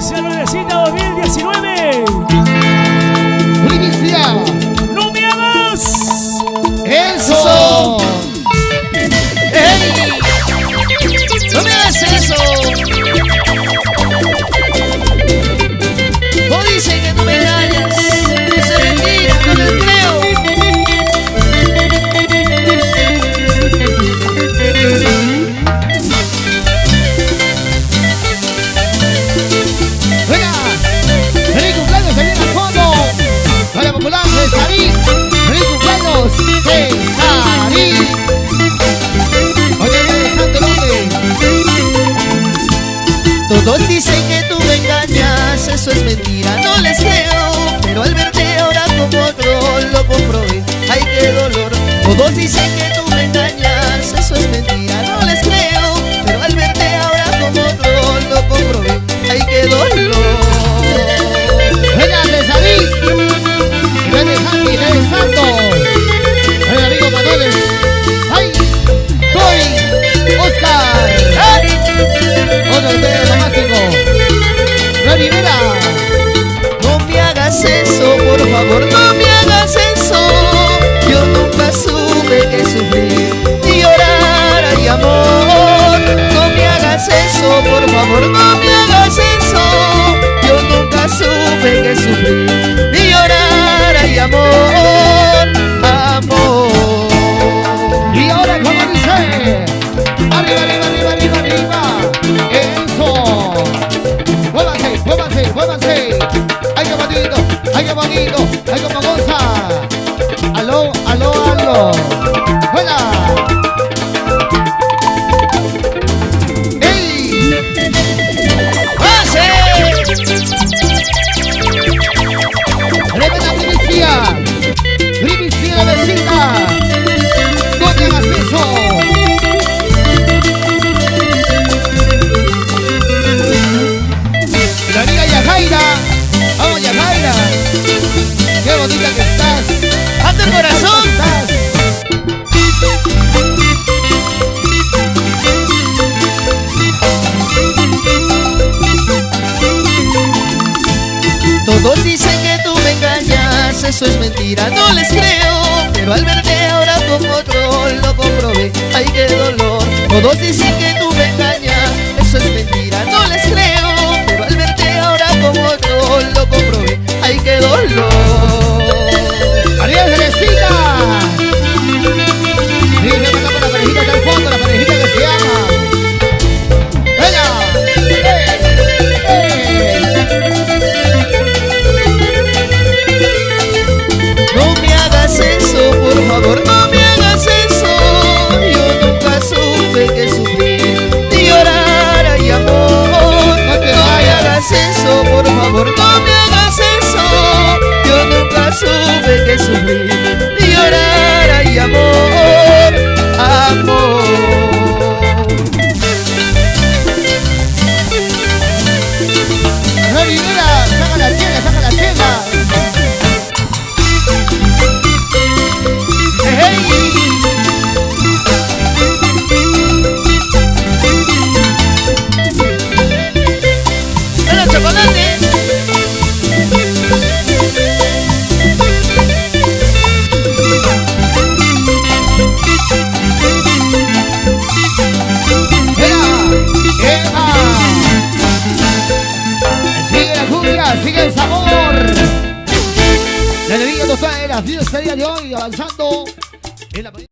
Inicia Nuevecita 2019. Inicia. es mentira. No le qué bonito. eso es mentira, no les creo Pero al verte ahora con otro lo comprobé, ay qué dolor. Todos dicen que tú me Rivera, caga la. sigue el sabor. La alegría total de las de hoy, avanzando en la